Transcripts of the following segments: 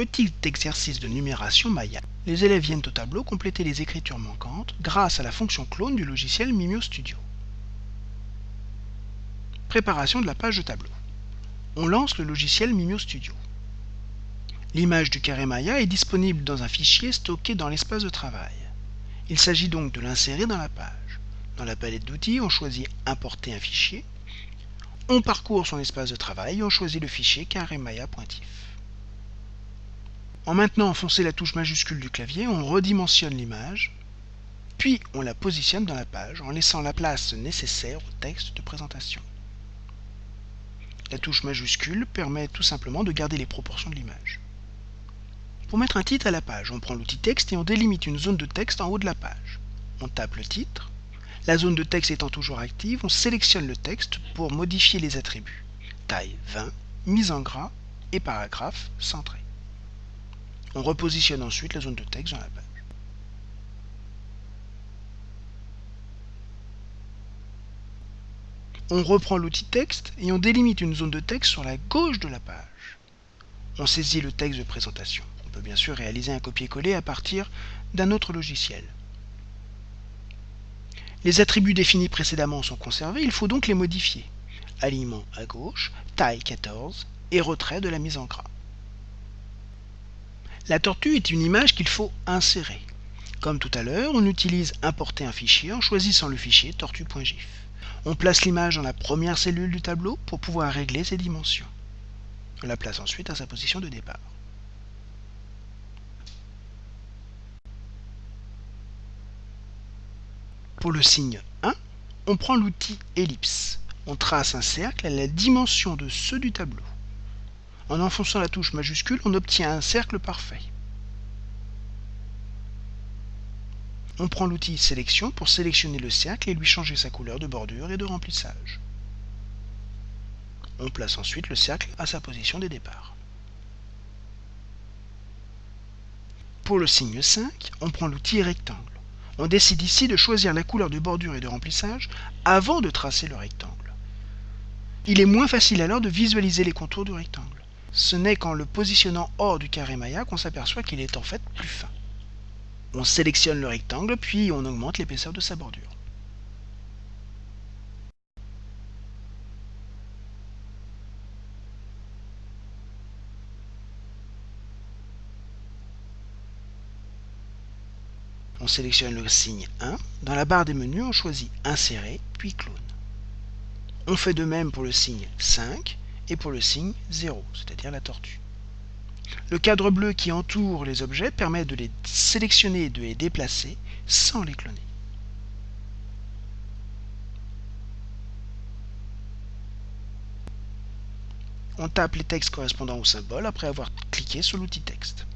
petit exercice de numération Maya. Les élèves viennent au tableau compléter les écritures manquantes grâce à la fonction clone du logiciel Mimio Studio. Préparation de la page de tableau. On lance le logiciel Mimio Studio. L'image du carré Maya est disponible dans un fichier stocké dans l'espace de travail. Il s'agit donc de l'insérer dans la page. Dans la palette d'outils, on choisit Importer un fichier. On parcourt son espace de travail et on choisit le fichier carré Maya. En maintenant enfoncer la touche majuscule du clavier, on redimensionne l'image, puis on la positionne dans la page en laissant la place nécessaire au texte de présentation. La touche majuscule permet tout simplement de garder les proportions de l'image. Pour mettre un titre à la page, on prend l'outil texte et on délimite une zone de texte en haut de la page. On tape le titre. La zone de texte étant toujours active, on sélectionne le texte pour modifier les attributs. Taille 20, mise en gras et paragraphe centré. On repositionne ensuite la zone de texte dans la page. On reprend l'outil texte et on délimite une zone de texte sur la gauche de la page. On saisit le texte de présentation. On peut bien sûr réaliser un copier-coller à partir d'un autre logiciel. Les attributs définis précédemment sont conservés, il faut donc les modifier. Alignement à gauche, taille 14 et retrait de la mise en gras. La tortue est une image qu'il faut insérer. Comme tout à l'heure, on utilise importer un fichier en choisissant le fichier tortue.gif. On place l'image dans la première cellule du tableau pour pouvoir régler ses dimensions. On la place ensuite à sa position de départ. Pour le signe 1, on prend l'outil ellipse. On trace un cercle à la dimension de ceux du tableau. En enfonçant la touche majuscule, on obtient un cercle parfait. On prend l'outil sélection pour sélectionner le cercle et lui changer sa couleur de bordure et de remplissage. On place ensuite le cercle à sa position de départ. Pour le signe 5, on prend l'outil rectangle. On décide ici de choisir la couleur de bordure et de remplissage avant de tracer le rectangle. Il est moins facile alors de visualiser les contours du rectangle. Ce n'est qu'en le positionnant hors du carré Maya qu'on s'aperçoit qu'il est en fait plus fin. On sélectionne le rectangle, puis on augmente l'épaisseur de sa bordure. on sélectionne le signe 1. Dans la barre des menus, on choisit Insérer, puis Clone. On fait de même pour le signe 5 et pour le signe 0, c'est-à-dire la tortue. Le cadre bleu qui entoure les objets permet de les sélectionner et de les déplacer sans les cloner. On tape les textes correspondant au symbole après avoir cliqué sur l'outil texte.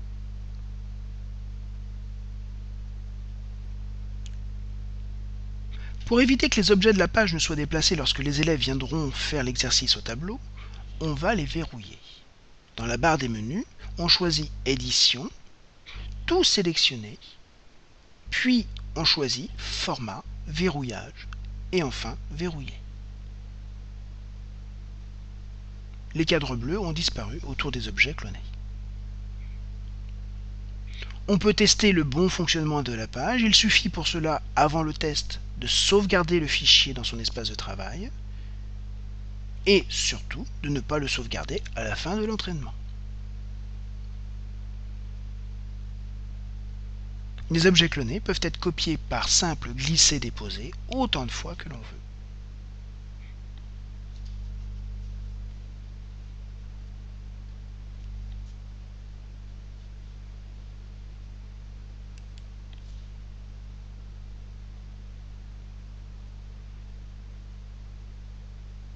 Pour éviter que les objets de la page ne soient déplacés lorsque les élèves viendront faire l'exercice au tableau, on va les verrouiller. Dans la barre des menus, on choisit Édition, Tout sélectionner, puis on choisit Format, Verrouillage et enfin Verrouiller. Les cadres bleus ont disparu autour des objets clonés. On peut tester le bon fonctionnement de la page. Il suffit pour cela, avant le test, de sauvegarder le fichier dans son espace de travail et surtout de ne pas le sauvegarder à la fin de l'entraînement. Les objets clonés peuvent être copiés par simple glisser-déposer autant de fois que l'on veut.